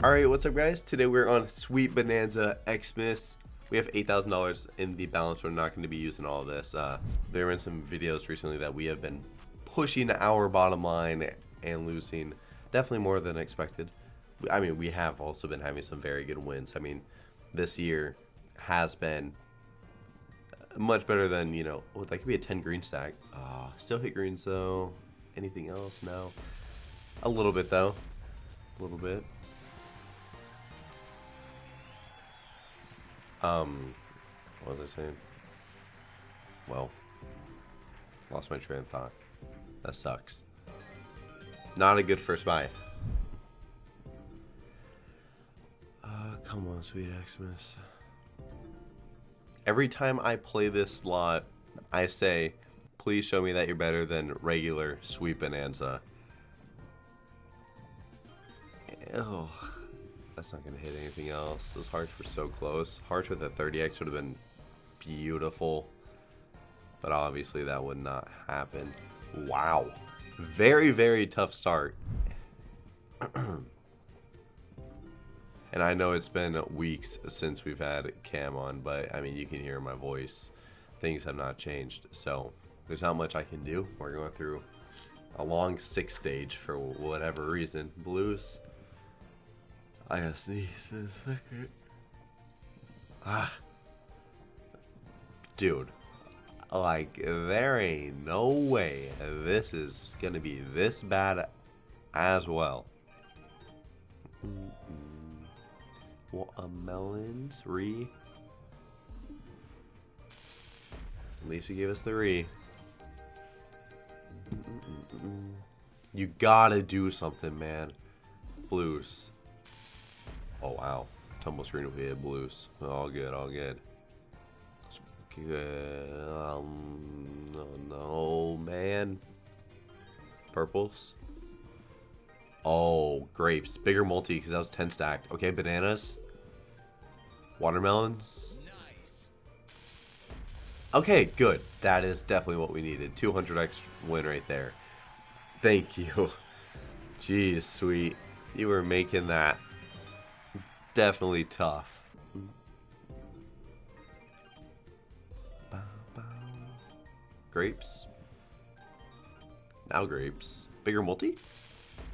Alright, what's up guys? Today we're on Sweet Bonanza Xmas. We have $8,000 in the balance. We're not going to be using all this. Uh, there been some videos recently that we have been pushing our bottom line and losing definitely more than expected. I mean, we have also been having some very good wins. I mean, this year has been much better than, you know, oh, that could be a 10 green stack. Oh, still hit greens though. Anything else? No. A little bit though. A little bit. Um, what was I saying? Well, lost my train of thought. That sucks. Not a good first buy. Uh, come on, sweet Xmas. Every time I play this slot, I say, please show me that you're better than regular Sweet Bonanza. Oh, that's not going to hit anything else. Those hearts were so close. Hearts with a 30x would have been beautiful. But obviously that would not happen. Wow. Very, very tough start. and I know it's been weeks since we've had Cam on, but I mean, you can hear my voice. Things have not changed. So there's not much I can do. We're going through a long six stage for whatever reason. Blues I gotta sneeze in a second. Ah. Dude. Like, there ain't no way this is gonna be this bad as well. Mm -mm. Watermelons, re. At least you gave us three. Mm you gotta do something, man. Blues. Oh, wow. Tumble screen if we hit blues. All good, all good. Good. Um, no, no, man. Purples. Oh, grapes. Bigger multi because that was 10 stacked. Okay, bananas. Watermelons. Okay, good. That is definitely what we needed. 200x win right there. Thank you. Jeez, sweet. You were making that definitely tough. Grapes. Now grapes. Bigger multi?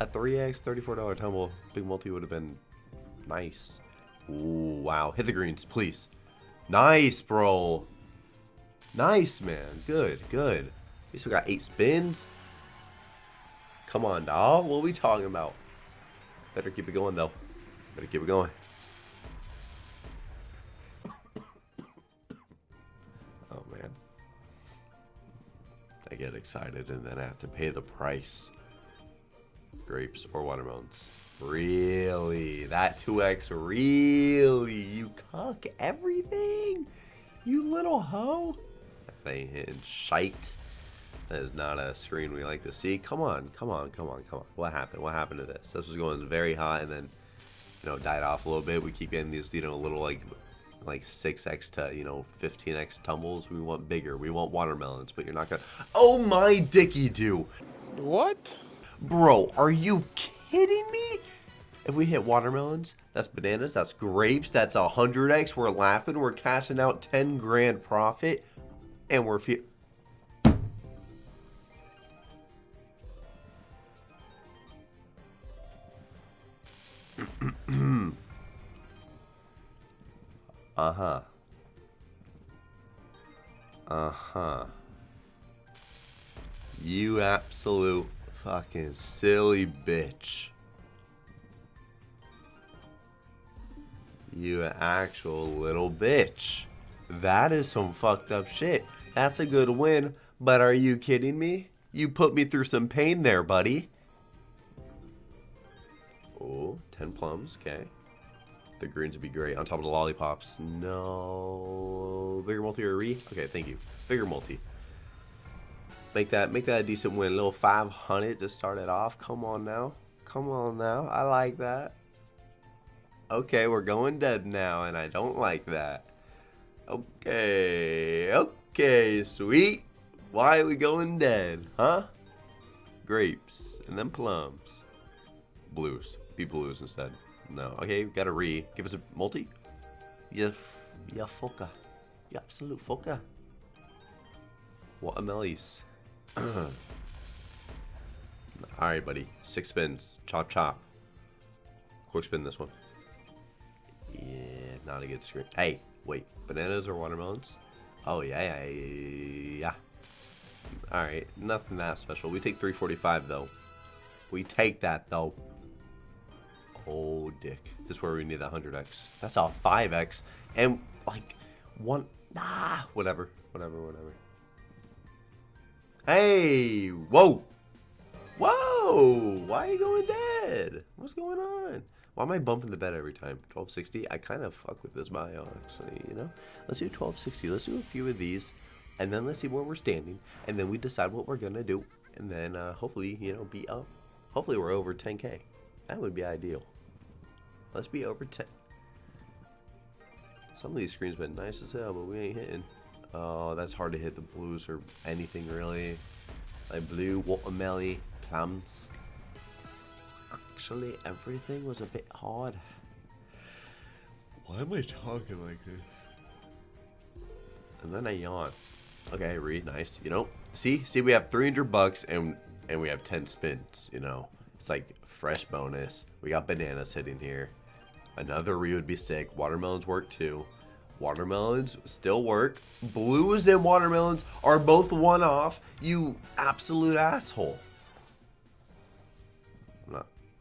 A 3x, $34 tumble. Big multi would have been nice. Ooh, wow. Hit the greens, please. Nice, bro. Nice, man. Good, good. At least we got eight spins. Come on, dog. What are we talking about? Better keep it going, though. Better keep it going. I get excited and then I have to pay the price. Grapes or watermelons. Really? That 2x? Really? You cook everything? You little hoe? That ain't hitting shite. That is not a screen we like to see. Come on, come on, come on, come on. What happened? What happened to this? This was going very hot and then, you know, died off a little bit. We keep getting these, you know, a little like like 6x to, you know, 15x tumbles. We want bigger. We want watermelons, but you're not gonna... Oh my dicky do! What? Bro, are you kidding me? If we hit watermelons, that's bananas, that's grapes, that's 100x. We're laughing, we're cashing out 10 grand profit, and we're... Uh-huh. Uh-huh. You absolute fucking silly bitch. You actual little bitch. That is some fucked up shit. That's a good win, but are you kidding me? You put me through some pain there, buddy. Oh, 10 plums, okay. The greens would be great on top of the lollipops. No. Bigger multi or re? Okay, thank you. Bigger multi. Make that make that a decent win. A little 500 to start it off. Come on now. Come on now. I like that. Okay, we're going dead now, and I don't like that. Okay. Okay, sweet. Why are we going dead, huh? Grapes, and then plums. Blues. Be blues instead. No. Okay, we got a re. Give us a multi. Yeah, yeah, foca. Yeah, absolute foca. What a mellies. Alright, buddy. Six spins. Chop, chop. Quick spin this one. Yeah, not a good screen. Hey, wait. Bananas or watermelons? Oh, yeah, yeah, yeah. Alright, nothing that special. We take 345, though. We take that, though. Oh, dick. This is where we need that 100x. That's all 5x. And, like, one... Nah, whatever. Whatever, whatever. Hey! Whoa! Whoa! Why are you going dead? What's going on? Why am I bumping the bed every time? 1260? I kind of fuck with this bio, actually, you know? Let's do 1260. Let's do a few of these, and then let's see where we're standing, and then we decide what we're going to do, and then uh, hopefully, you know, be up. Hopefully we're over 10k. That would be ideal. Let's be over 10. Some of these screens been nice as hell, but we ain't hitting. Oh, that's hard to hit the blues or anything, really. Like blue, watermelon, plums actually everything was a bit hard. Why am I talking like this? And then I yawn. Okay, read nice. You know, see, see, we have 300 bucks and and we have 10 spins. You know, it's like fresh bonus. We got bananas sitting here. Another re would be sick. Watermelons work too. Watermelons still work. Blues and watermelons are both one off. You absolute asshole.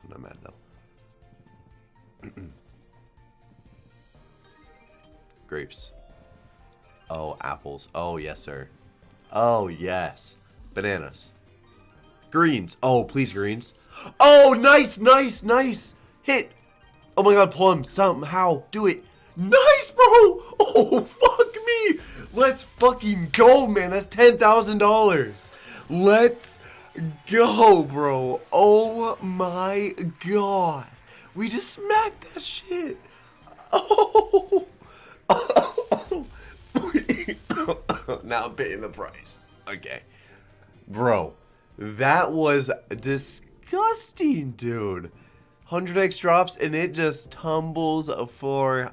I'm not mad though. Grapes. Oh, apples. Oh, yes, sir. Oh, yes. Bananas. Greens. Oh, please, greens. Oh, nice, nice, nice. Hit. Oh my god, plum. Somehow. Do it. Nice, bro. Oh, fuck me. Let's fucking go, man. That's $10,000. Let's go, bro. Oh my god. We just smacked that shit. Oh. now I'm paying the price. Okay. Bro, that was disgusting, dude. 100x drops and it just tumbles for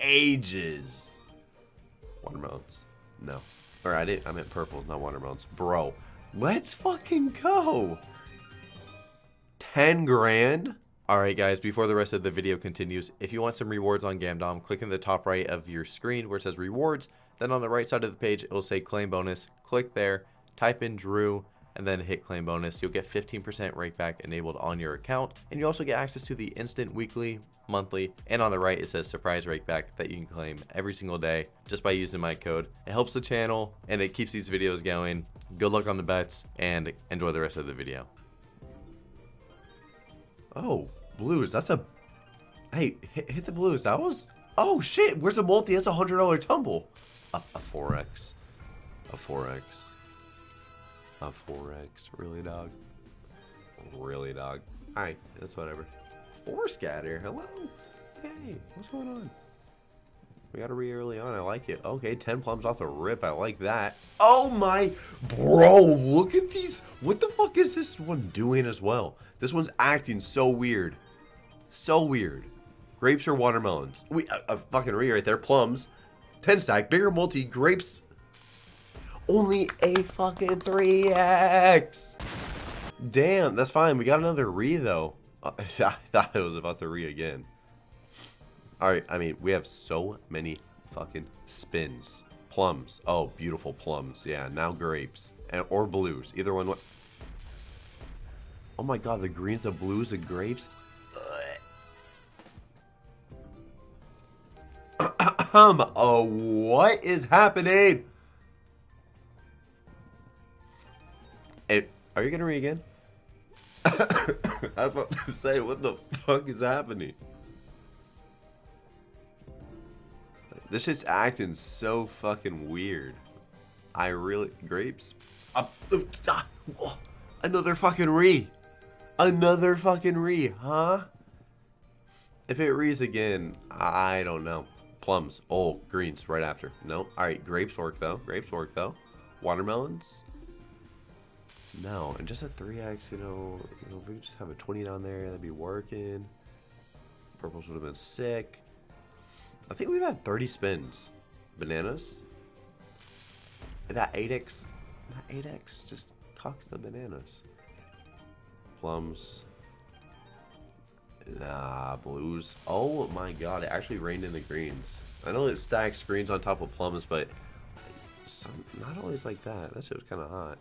ages. Watermelons. No. Or I did I meant purple, not watermelons. Bro, Let's fucking go. 10 grand? Alright guys, before the rest of the video continues, if you want some rewards on Gamdom, click in the top right of your screen where it says rewards, then on the right side of the page it will say claim bonus. Click there, type in Drew, and then hit claim bonus. You'll get 15% rakeback enabled on your account, and you also get access to the instant weekly, monthly, and on the right it says surprise rakeback that you can claim every single day just by using my code. It helps the channel and it keeps these videos going. Good luck on the bets and enjoy the rest of the video. Oh, blues. That's a... Hey, hit, hit the blues. That was... Oh, shit. Where's the multi? That's a $100 tumble. A, a 4X. A 4X. A 4X. Really, dog? Really, dog? Alright, that's whatever. Four scatter. Hello? Hey, what's going on? We got to re early on. I like it. Okay, 10 plums off the rip. I like that. Oh my... Bro, look at these. What the fuck is this one doing as well? This one's acting so weird. So weird. Grapes or watermelons? We a, a fucking re right there. Plums. 10 stack. Bigger multi. Grapes. Only a fucking 3x. Damn, that's fine. We got another re though. I thought it was about to re again. Alright, I mean, we have so many fucking spins. Plums. Oh, beautiful plums. Yeah, now grapes. And, or blues. Either one. What? Oh my god, the greens, the blues, the grapes. Um, oh, what is happening? It, are you gonna read again? I was about to say, what the fuck is happening? This shit's acting so fucking weird. I really... Grapes? Another fucking re. Another fucking re, huh? If it rees again, I don't know. Plums. Oh, greens right after. No. Alright, grapes work though. Grapes work though. Watermelons? No. And just a 3x, you know, you know, if we just have a 20 down there, that'd be working. Purples would have been sick. I think we've had 30 spins. Bananas. That 8x, that 8x just cocks the bananas. Plums. Nah, blues. Oh my god, it actually rained in the greens. I know it stacks greens on top of plums, but some, not always like that. That shit was kind of hot.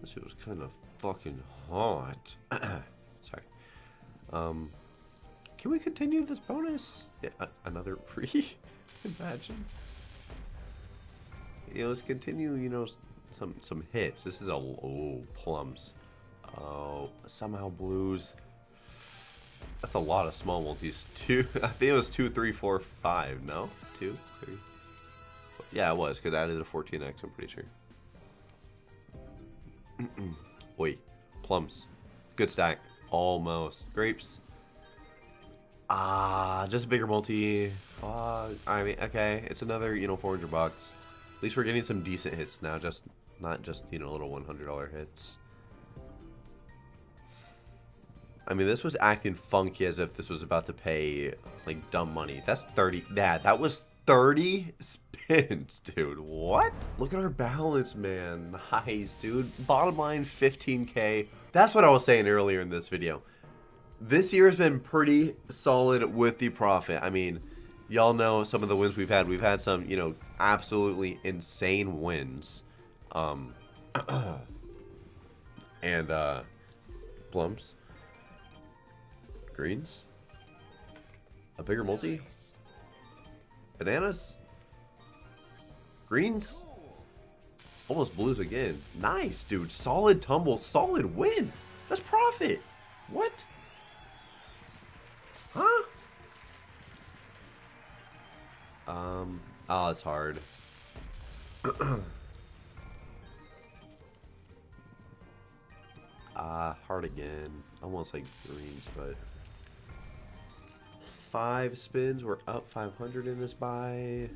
That shit was kind of fucking hot. Sorry. Um, can we continue this bonus? Yeah, another free? Imagine. Yeah, let's continue, you know, some some hits. This is a... Oh, plums. Oh, somehow blues. That's a lot of small multis. Two, I think it was two, three, four, five. No, two, three. Yeah, it was because I added a 14x. I'm pretty sure. Wait, plums, good stack, almost grapes. Ah, just a bigger multi. Uh, I mean, okay, it's another you know 400 bucks. At least we're getting some decent hits now, just not just you know little $100 hits. I mean, this was acting funky as if this was about to pay, like, dumb money. That's 30. That, that was 30 spins, dude. What? Look at our balance, man. Nice, dude. Bottom line, 15k. That's what I was saying earlier in this video. This year has been pretty solid with the profit. I mean, y'all know some of the wins we've had. We've had some, you know, absolutely insane wins. Um, and, uh, plums. Greens? A bigger multi? Bananas? Greens? Almost blues again. Nice, dude. Solid tumble. Solid win. That's profit. What? Huh? Um, oh, it's hard. Ah, uh, hard again. Almost like greens, but five spins. We're up 500 in this buy.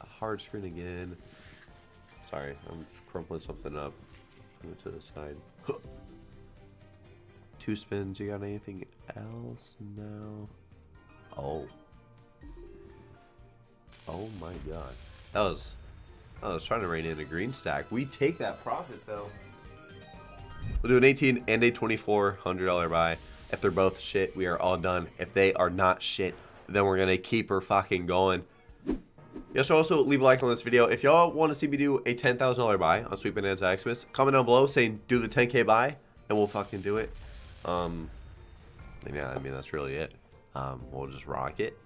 Hard screen again. Sorry, I'm crumpling something up. Move to the side. Two spins. You got anything else? No. Oh. Oh my god. That was... I was trying to rein in a green stack. We take that profit, though. We'll do an 18 and a $2,400 buy. If they're both shit, we are all done. If they are not shit, then we're going to keep her fucking going. Y'all should also leave a like on this video. If y'all want to see me do a $10,000 buy on Sweet Bonanza Xmas, comment down below saying do the 10k buy, and we'll fucking do it. Um, yeah, I mean, that's really it. Um, we'll just rock it,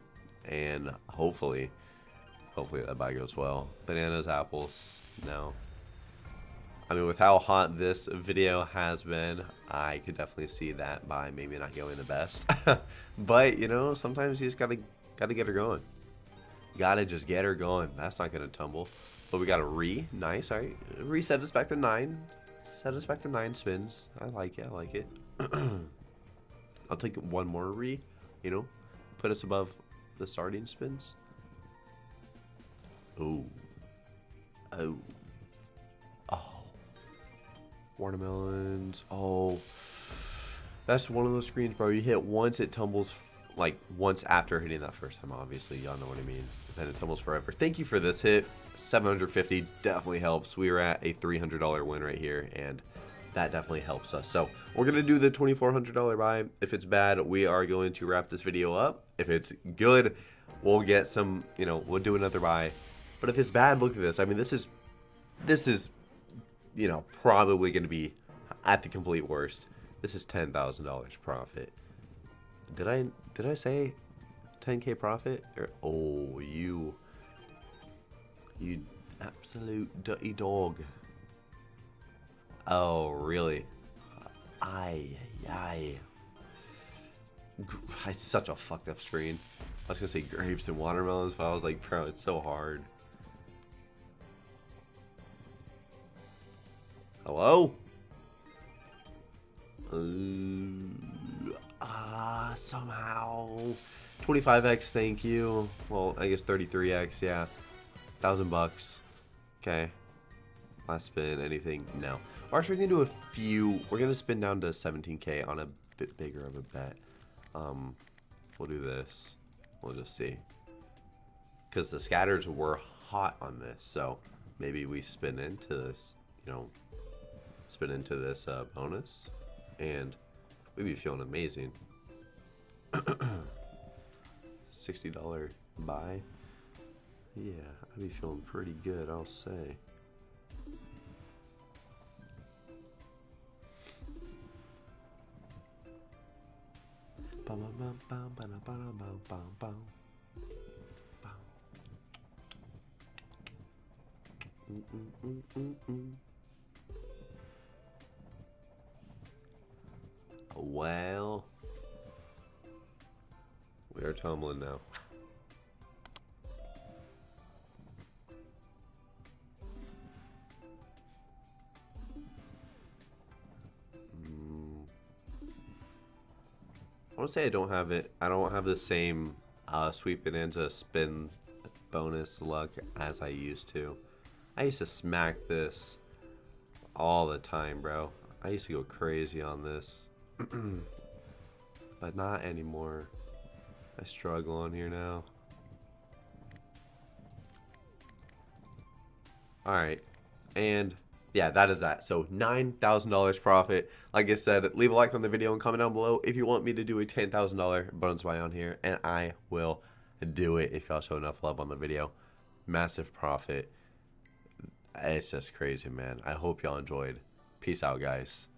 and hopefully, hopefully that buy goes well. Bananas, apples, no. I mean, with how hot this video has been, I could definitely see that by maybe not going the best. but, you know, sometimes you just gotta, gotta get her going. Gotta just get her going. That's not gonna tumble. But we got a re. Nice, alright. Reset us back to nine. Set us back to nine spins. I like it, I like it. I'll take one more re, you know, put us above the starting spins. Oh. Oh. Watermelons. Oh. That's one of those screens, bro. You hit once, it tumbles, like, once after hitting that first time, obviously. Y'all know what I mean. Then it tumbles forever. Thank you for this hit. 750 definitely helps. We are at a $300 win right here, and that definitely helps us. So, we're going to do the $2,400 buy. If it's bad, we are going to wrap this video up. If it's good, we'll get some, you know, we'll do another buy. But if it's bad, look at this. I mean, this is, this is you know, probably going to be at the complete worst. This is ten thousand dollars profit. Did I did I say 10k profit? Or, oh, you you absolute dirty dog. Oh, really? Aye, aye. It's such a fucked up screen. I was gonna say grapes and watermelons, but I was like, bro, it's so hard. Hello? Uh, ah, uh, somehow. 25x, thank you. Well, I guess 33x, yeah. Thousand bucks. Okay. Last spin, anything? No. We're going to do a few. We're going to spin down to 17k on a bit bigger of a bet. Um, we'll do this. We'll just see. Because the scatters were hot on this, so maybe we spin into this, you know, spin into this uh, bonus, and we'd be feeling amazing. $60 buy. Yeah, I'd be feeling pretty good, I'll say. Bum, bum. Bum. Mm, mm, mm, Well, we are tumbling now. I want to say I don't have it. I don't have the same uh, sweep into spin bonus luck as I used to. I used to smack this all the time, bro. I used to go crazy on this. but not anymore. I struggle on here now. Alright. And yeah, that is that. So $9,000 profit. Like I said, leave a like on the video and comment down below if you want me to do a $10,000 bonus buy on here. And I will do it if y'all show enough love on the video. Massive profit. It's just crazy, man. I hope y'all enjoyed. Peace out, guys.